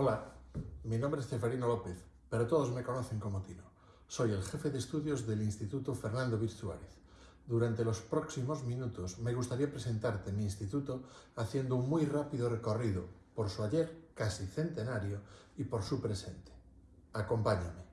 Hola, mi nombre es Ceferino López, pero todos me conocen como Tino. Soy el jefe de estudios del Instituto Fernando Vir Suárez. Durante los próximos minutos me gustaría presentarte mi instituto haciendo un muy rápido recorrido por su ayer casi centenario y por su presente. Acompáñame.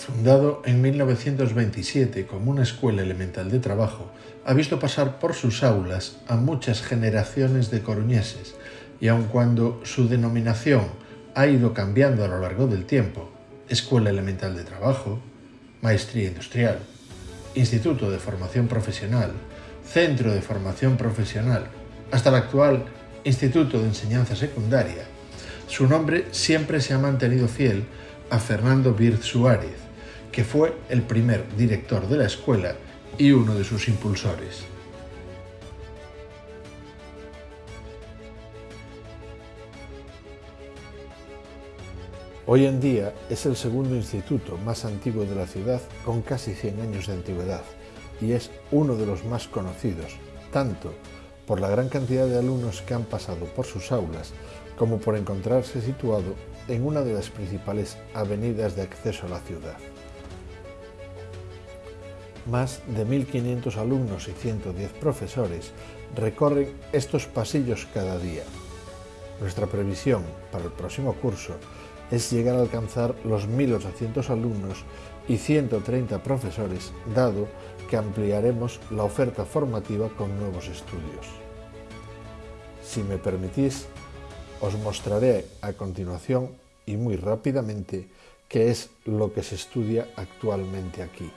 Fundado en 1927 como una escuela elemental de trabajo, ha visto pasar por sus aulas a muchas generaciones de coruñeses y aun cuando su denominación ha ido cambiando a lo largo del tiempo, Escuela Elemental de Trabajo, Maestría Industrial, Instituto de Formación Profesional, Centro de Formación Profesional, hasta el actual Instituto de Enseñanza Secundaria, su nombre siempre se ha mantenido fiel a Fernando Birz Suárez, que fue el primer director de la escuela y uno de sus impulsores. Hoy en día es el segundo instituto más antiguo de la ciudad con casi 100 años de antigüedad y es uno de los más conocidos, tanto por la gran cantidad de alumnos que han pasado por sus aulas como por encontrarse situado en una de las principales avenidas de acceso a la ciudad. Más de 1.500 alumnos y 110 profesores recorren estos pasillos cada día. Nuestra previsión para el próximo curso es llegar a alcanzar los 1.800 alumnos y 130 profesores, dado que ampliaremos la oferta formativa con nuevos estudios. Si me permitís, os mostraré a continuación y muy rápidamente qué es lo que se estudia actualmente aquí.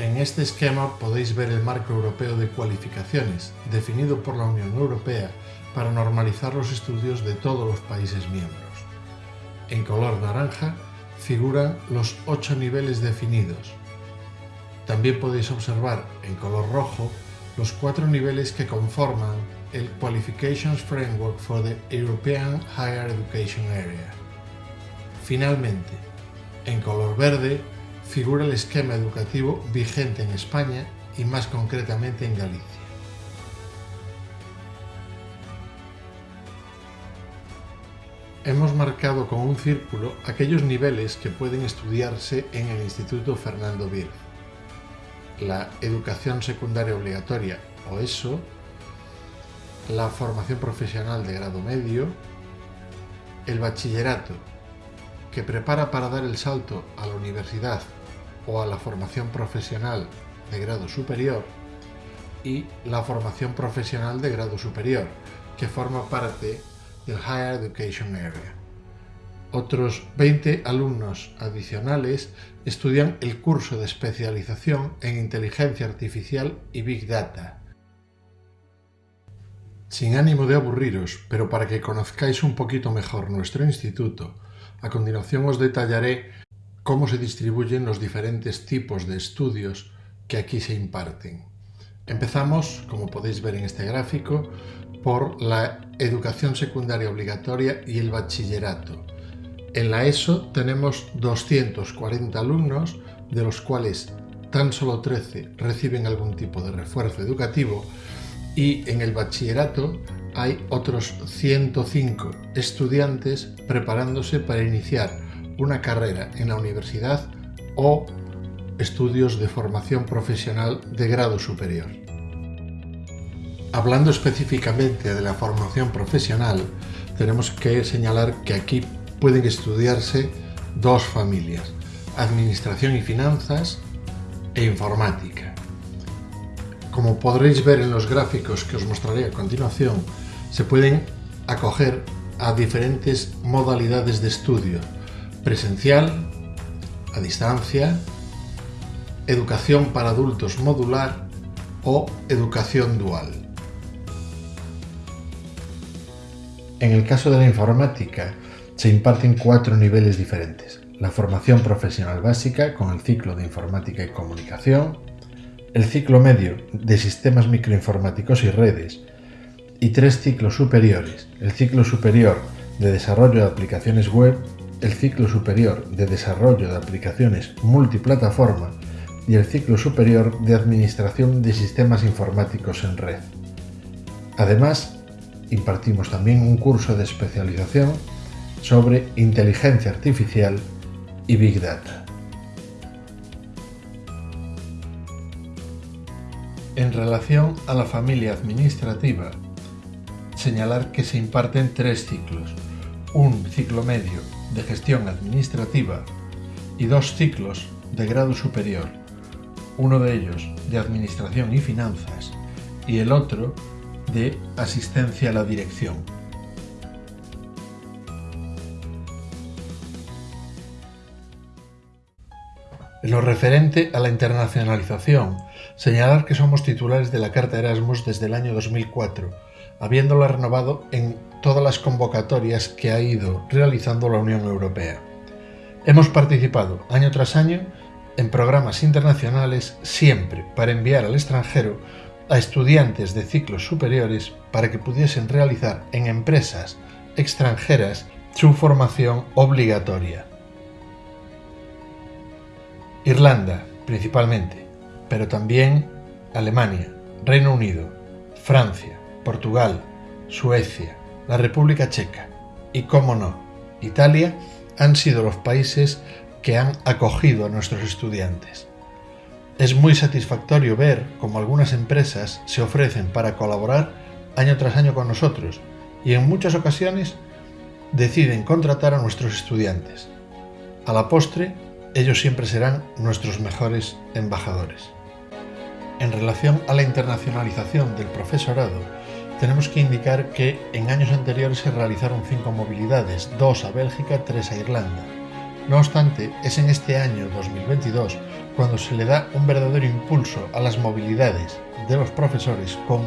En este esquema podéis ver el marco europeo de cualificaciones, definido por la Unión Europea para normalizar los estudios de todos los países miembros. En color naranja figuran los ocho niveles definidos. También podéis observar en color rojo los cuatro niveles que conforman el Qualifications Framework for the European Higher Education Area. Finalmente, en color verde figura el esquema educativo vigente en España y más concretamente en Galicia. Hemos marcado con un círculo aquellos niveles que pueden estudiarse en el Instituto Fernando Vir. La educación secundaria obligatoria o ESO, la formación profesional de grado medio, el bachillerato, que prepara para dar el salto a la universidad o a la formación profesional de grado superior y la formación profesional de grado superior, que forma parte del Higher Education Area. Otros 20 alumnos adicionales estudian el curso de especialización en inteligencia artificial y Big Data. Sin ánimo de aburriros, pero para que conozcáis un poquito mejor nuestro instituto, a continuación os detallaré cómo se distribuyen los diferentes tipos de estudios que aquí se imparten. Empezamos, como podéis ver en este gráfico, por la educación secundaria obligatoria y el bachillerato. En la ESO tenemos 240 alumnos, de los cuales tan solo 13 reciben algún tipo de refuerzo educativo y en el bachillerato hay otros 105 estudiantes preparándose para iniciar una carrera en la universidad o estudios de formación profesional de grado superior. Hablando específicamente de la formación profesional, tenemos que señalar que aquí pueden estudiarse dos familias, Administración y Finanzas e Informática. Como podréis ver en los gráficos que os mostraré a continuación, se pueden acoger a diferentes modalidades de estudio, presencial, a distancia, educación para adultos modular o educación dual. En el caso de la informática, se imparten cuatro niveles diferentes. La formación profesional básica con el ciclo de informática y comunicación, el ciclo medio de sistemas microinformáticos y redes, y tres ciclos superiores. El ciclo superior de Desarrollo de Aplicaciones Web, el ciclo superior de Desarrollo de Aplicaciones Multiplataforma y el ciclo superior de Administración de Sistemas Informáticos en Red. Además, impartimos también un curso de especialización sobre inteligencia artificial y Big Data. En relación a la familia administrativa, señalar que se imparten tres ciclos, un ciclo medio de gestión administrativa y dos ciclos de grado superior, uno de ellos de administración y finanzas y el otro de asistencia a la dirección. En lo referente a la internacionalización, señalar que somos titulares de la Carta Erasmus desde el año 2004, habiéndola renovado en todas las convocatorias que ha ido realizando la Unión Europea. Hemos participado año tras año en programas internacionales siempre para enviar al extranjero a estudiantes de ciclos superiores para que pudiesen realizar en empresas extranjeras su formación obligatoria. Irlanda, principalmente, pero también Alemania, Reino Unido, Francia, Portugal, Suecia, la República Checa y, cómo no, Italia han sido los países que han acogido a nuestros estudiantes. Es muy satisfactorio ver cómo algunas empresas se ofrecen para colaborar año tras año con nosotros y en muchas ocasiones deciden contratar a nuestros estudiantes. A la postre, ellos siempre serán nuestros mejores embajadores. En relación a la internacionalización del profesorado, tenemos que indicar que en años anteriores se realizaron cinco movilidades, dos a Bélgica, tres a Irlanda. No obstante, es en este año 2022 cuando se le da un verdadero impulso a las movilidades de los profesores con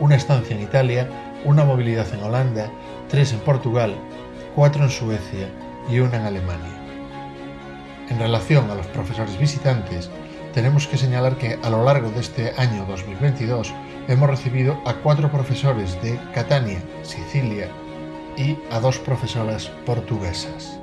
una estancia en Italia, una movilidad en Holanda, tres en Portugal, cuatro en Suecia y una en Alemania. En relación a los profesores visitantes, tenemos que señalar que a lo largo de este año 2022 hemos recibido a cuatro profesores de Catania, Sicilia, y a dos profesoras portuguesas.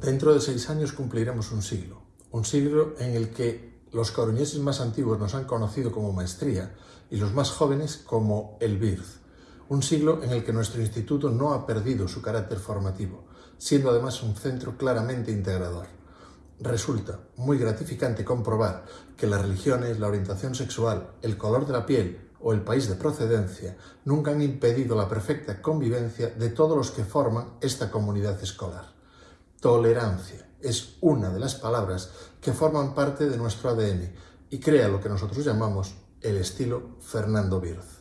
Dentro de seis años cumpliremos un siglo, un siglo en el que los coruñeses más antiguos nos han conocido como maestría y los más jóvenes como el BIRZ, un siglo en el que nuestro instituto no ha perdido su carácter formativo, siendo además un centro claramente integrador. Resulta muy gratificante comprobar que las religiones, la orientación sexual, el color de la piel o el país de procedencia nunca han impedido la perfecta convivencia de todos los que forman esta comunidad escolar. Tolerancia es una de las palabras que forman parte de nuestro ADN y crea lo que nosotros llamamos el estilo Fernando Birz.